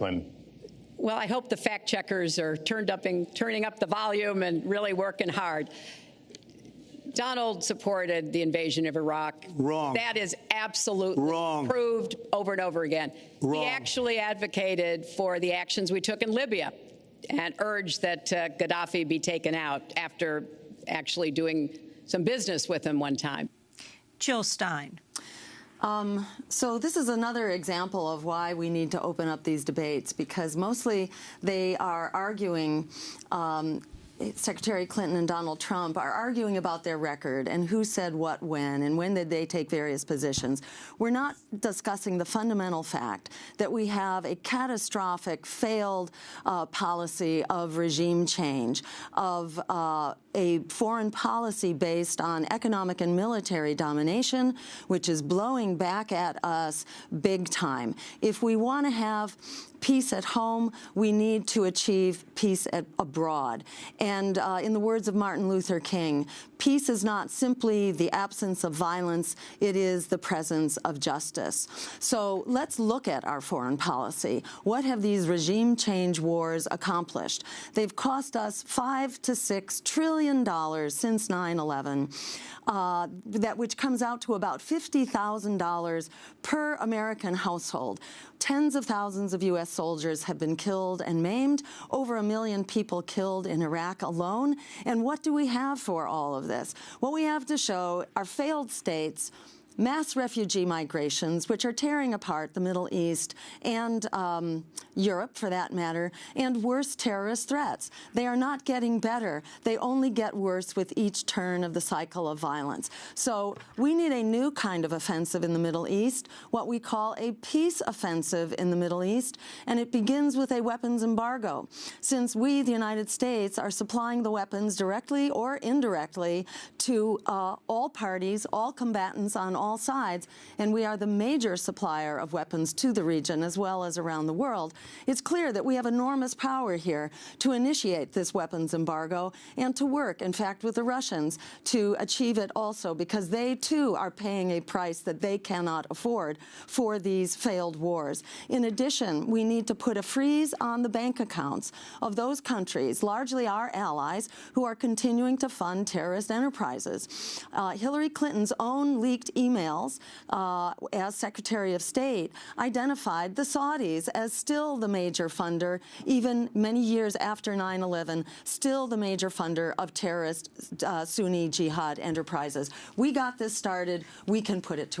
When Well, I hope the fact checkers are turned up and turning up the volume and really working hard. Donald supported the invasion of Iraq. Wrong. That is absolutely Wrong. proved over and over again. Wrong. He actually advocated for the actions we took in Libya and urged that uh, Gaddafi be taken out after actually doing some business with him one time. Jill Stein. Um, so this is another example of why we need to open up these debates because mostly they are arguing um, Secretary Clinton and Donald Trump are arguing about their record and who said what when and when did they take various positions. We're not discussing the fundamental fact that we have a catastrophic failed uh, policy of regime change, of uh, a foreign policy based on economic and military domination, which is blowing back at us big time. If we want to have peace at home, we need to achieve peace at, abroad. And uh, in the words of Martin Luther King, peace is not simply the absence of violence, it is the presence of justice. So let's look at our foreign policy. What have these regime change wars accomplished? They've cost us five to six trillion dollars since 9-11, uh, that which comes out to about $50,000 per American household. Tens of thousands of U.S. soldiers have been killed and maimed, over a million people killed in Iraq alone. And what do we have for all of this? What we have to show are failed states mass refugee migrations, which are tearing apart the Middle East and um, Europe, for that matter, and worse terrorist threats. They are not getting better. They only get worse with each turn of the cycle of violence. So we need a new kind of offensive in the Middle East, what we call a peace offensive in the Middle East, and it begins with a weapons embargo. Since we, the United States, are supplying the weapons directly or indirectly to uh, all parties, all combatants on all sides, and we are the major supplier of weapons to the region as well as around the world, it's clear that we have enormous power here to initiate this weapons embargo and to work, in fact, with the Russians to achieve it also because they too are paying a price that they cannot afford for these failed wars. In addition, we need to put a freeze on the bank accounts of those countries, largely our allies, who are continuing to fund terrorist enterprises. Uh, Hillary Clinton's own leaked emails uh, as Secretary of State identified the Saudis as still the major funder, even many years after 9-11, still the major funder of terrorist uh, Sunni jihad enterprises. We got this started. We can put it to